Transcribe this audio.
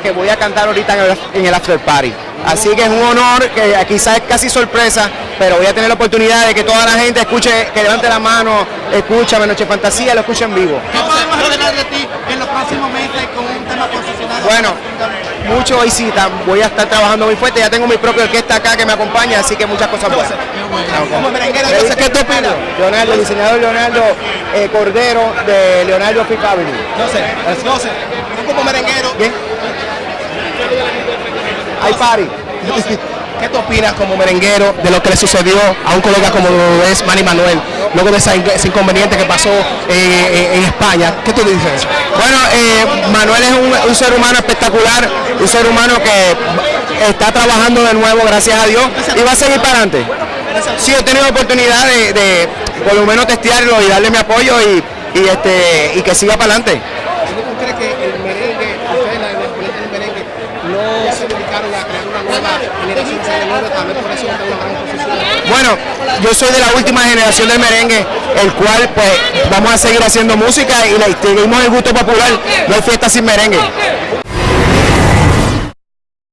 que voy a cantar ahorita en el, en el After Party. Así que es un honor, que quizás es casi sorpresa, pero voy a tener la oportunidad de que toda la gente escuche, que levante la mano, escúchame Noche Fantasía, lo escuche en vivo. ¿Qué podemos esperar de ti en los próximos meses con un tema posicionado? Bueno, mucho visita, voy a estar trabajando muy fuerte, ya tengo mi propia orquesta acá que me acompaña, así que muchas cosas buenas. Como merenguero, ¿Qué entonces, ¿qué tú opinas? Leonardo, el diseñador Leonardo eh, Cordero de Leonardo Fifth Avenue. No sé, no sé. Tú como merenguero, Bien. Hay party. ¿qué tú opinas como merenguero de lo que le sucedió a un colega como lo es Manny Manuel? Luego de ese inconveniente que pasó eh, en España. ¿Qué tú dices? Bueno, eh, Manuel es un, un ser humano espectacular, un ser humano que está trabajando de nuevo, gracias a Dios, y va a seguir para adelante. Sí, he tenido oportunidad de, de por lo menos testearlo y darle mi apoyo y, y, este, y que siga para adelante. ¿Tú crees que el merengue, ustedes la exponente del merengue, no se dedicaron a crear una nueva generación de seguidores? También por eso está en una gran posición. Bueno, yo soy de la última generación del merengue, el cual pues vamos a seguir haciendo música y le seguimos el gusto popular, no hay fiesta sin merengue.